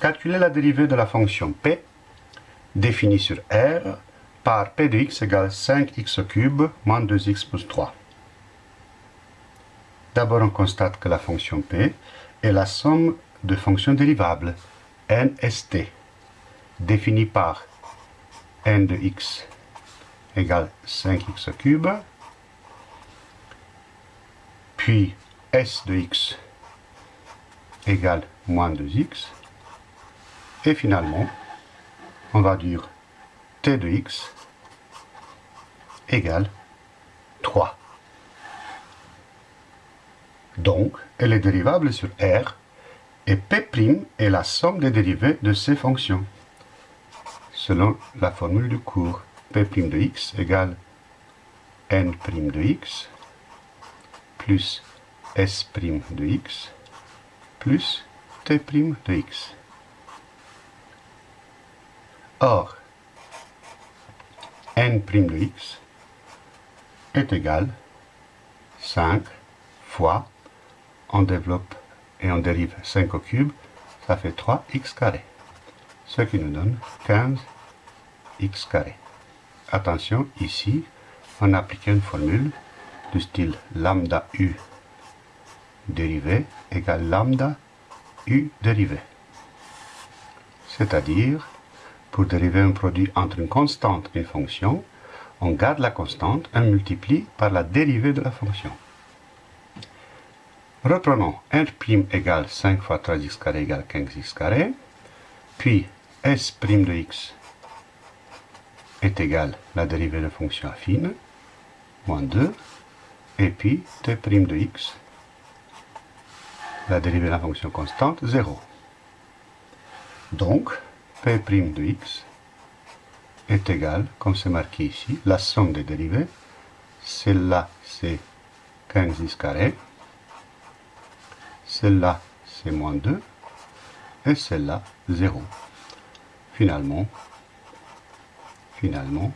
calculer la dérivée de la fonction p définie sur R par p de x égale 5x cube moins 2x plus 3. D'abord, on constate que la fonction p est la somme de fonctions dérivables nst, définie par n de x égale 5x cube, puis s de x égale moins 2x, et finalement, on va dire t de x égale 3. Donc, elle est dérivable sur R, et P' est la somme des dérivées de ces fonctions, selon la formule du cours. P' de x égale n' de x plus s' de x plus t' de x. Or, n' de x est égal 5 fois, on développe et on dérive 5 au cube, ça fait 3x carré, ce qui nous donne 15x carré. Attention, ici, on applique une formule du style lambda u dérivé égale lambda u dérivé. C'est-à-dire, pour dériver un produit entre une constante et une fonction, on garde la constante et on multiplie par la dérivée de la fonction. Reprenons r' égale 5 fois 3x carré égale 15x carré, puis s' de x est égal à la dérivée de la fonction affine, moins 2, et puis t' de x, la dérivée de la fonction constante, 0. Donc, p' de x est égal, comme c'est marqué ici, la somme des dérivées. Celle-là, c'est 15x carré. Celle-là, c'est moins 2. Et celle-là, 0. Finalement, finalement,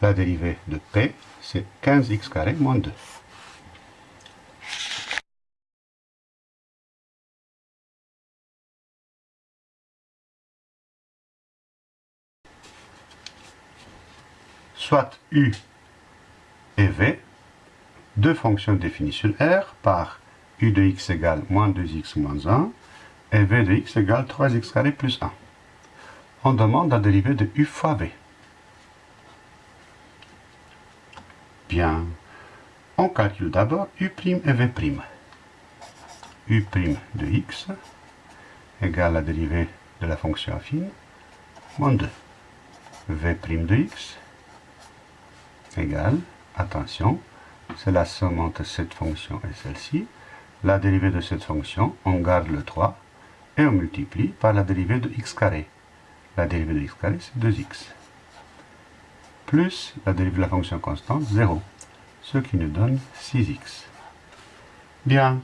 la dérivée de p, c'est 15x carré moins 2. Soit u et v, deux fonctions définies sur R par u de x égale moins 2x moins 1 et v de x égale 3x carré plus 1. On demande la dérivée de u fois v. Bien, on calcule d'abord u' et v'. u' de x égale la dérivée de la fonction affine moins 2. v' de x égale, attention, c'est la somme entre cette fonction et celle-ci. La dérivée de cette fonction, on garde le 3 et on multiplie par la dérivée de x carré. La dérivée de x carré, c'est 2x. Plus la dérivée de la fonction constante, 0. Ce qui nous donne 6x. Bien.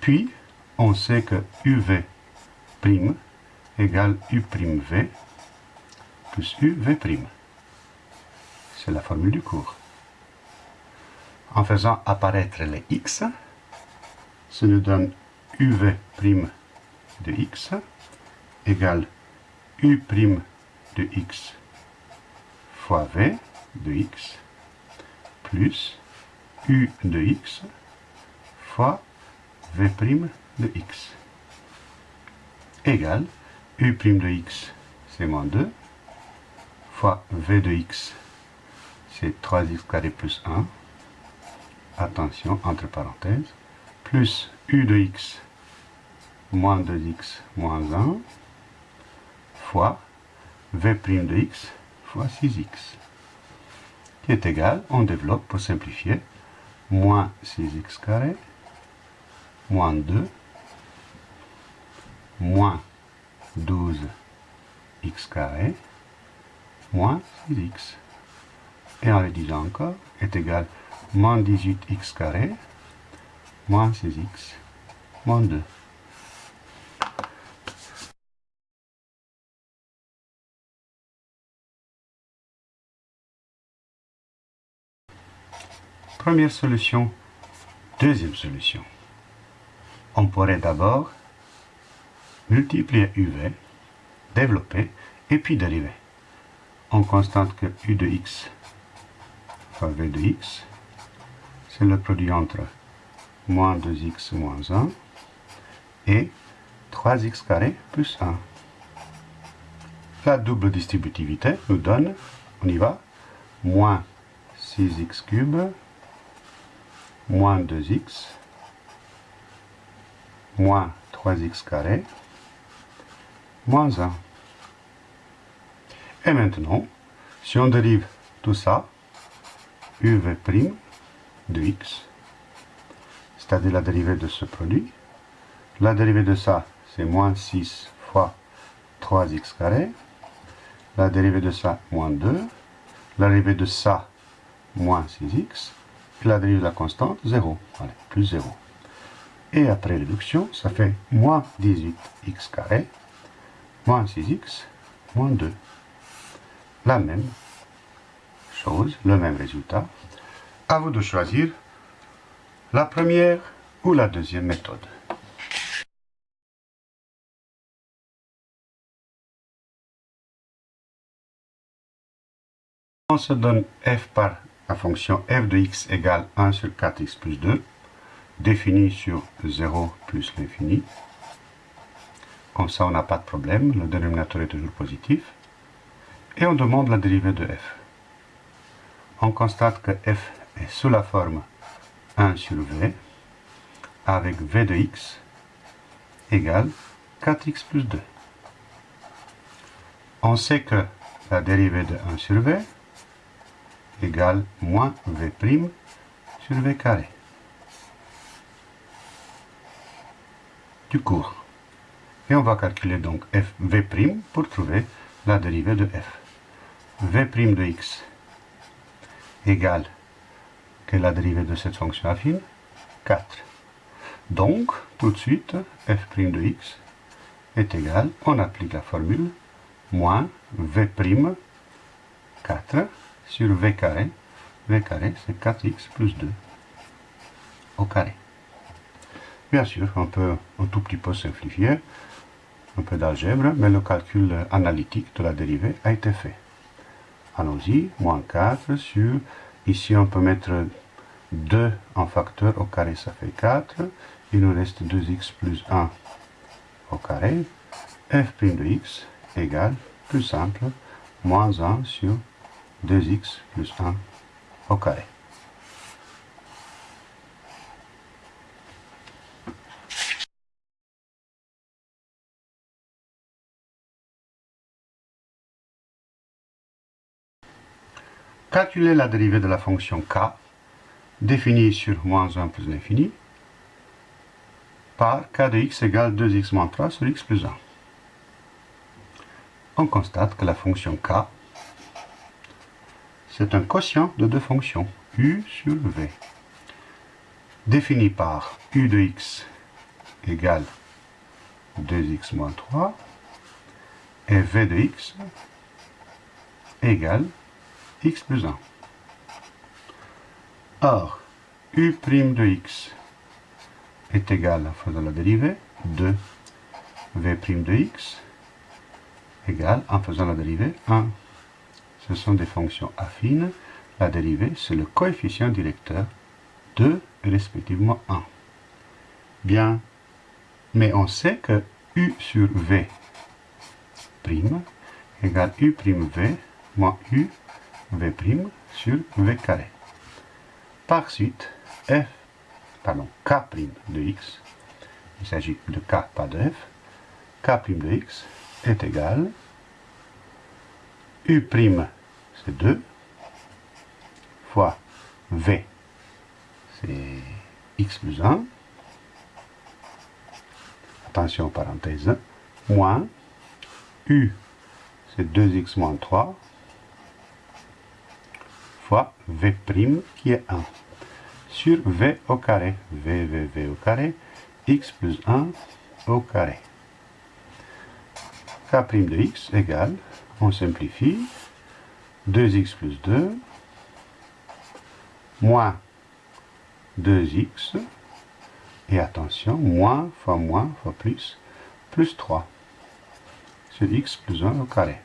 Puis, on sait que uv' égale u'v plus uv'. C'est la formule du cours. En faisant apparaître les x, ça nous donne uv' de x égale u' de x fois v de x plus u de x fois v' de x égale u' de x, c'est moins 2, fois v de x, c'est 3x carré plus 1, attention, entre parenthèses, plus u de x moins 2x moins 1, fois v' de x fois 6x, qui est égal, on développe pour simplifier, moins 6x carré, moins 2, moins 12x carré, moins 6x et en le disant encore, est égal moins 18x carré, moins 6x, moins 2. Première solution. Deuxième solution. On pourrait d'abord multiplier UV, développer, et puis dériver. On constate que U de x V de x, c'est le produit entre moins 2x moins 1 et 3x carré plus 1. La double distributivité nous donne, on y va, moins 6x cube moins 2x moins 3x carré moins 1. Et maintenant, si on dérive tout ça, uv' de x, c'est-à-dire la dérivée de ce produit, la dérivée de ça, c'est moins 6 fois 3x carré, la dérivée de ça, moins 2, la dérivée de ça, moins 6x, et la dérivée de la constante, 0. Allez, plus 0. Et après réduction, ça fait moins 18x carré, moins 6x, moins 2. La même le même résultat. À vous de choisir la première ou la deuxième méthode. On se donne f par la fonction f de x égale 1 sur 4x plus 2, définie sur 0 plus l'infini. Comme ça, on n'a pas de problème, le dénominateur est toujours positif. Et on demande la dérivée de f. On constate que f est sous la forme 1 sur v, avec v de x égale 4x plus 2. On sait que la dérivée de 1 sur v égale moins v' sur v carré. Du cours. Et on va calculer donc f v' pour trouver la dérivée de f. v' de x égale que la dérivée de cette fonction affine 4. Donc, tout de suite, f' de x est égal, on applique la formule, moins v' 4 sur v carré. v carré, c'est 4x plus 2 au carré. Bien sûr, on peut un tout petit peu simplifier, un peu d'algèbre, mais le calcul analytique de la dérivée a été fait. Allons-y, moins 4 sur, ici on peut mettre 2 en facteur au carré, ça fait 4. Il nous reste 2x plus 1 au carré. f' de x égale, plus simple, moins 1 sur 2x plus 1 au carré. Calculer la dérivée de la fonction k, définie sur moins 1 plus l'infini, par k de x égale 2x moins 3 sur x plus 1. On constate que la fonction k c'est un quotient de deux fonctions, u sur v, défini par u de x égale 2x moins 3 et v de x égale x plus 1. Or, u' de x est égal, en faisant la dérivée, de v' de x égale, en faisant la dérivée, 1 ce sont des fonctions affines. La dérivée, c'est le coefficient directeur de respectivement 1. Bien, mais on sait que u sur v prime égale u prime v moins u v sur v carré. Par suite, f, pardon, k de x, il s'agit de k, pas de f, k de x est égal U', c'est 2, fois V, c'est x plus 1, attention parenthèse, moins U, c'est 2x moins 3, fois V' qui est 1, sur V au carré, V, V, V au carré, x plus 1 au carré. K' de x égale on simplifie, 2x plus 2, moins 2x, et attention, moins fois moins fois plus, plus 3 sur x plus 1 au carré.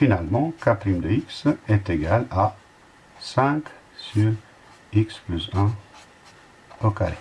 Finalement, k' de x est égal à 5 sur x plus 1 au carré.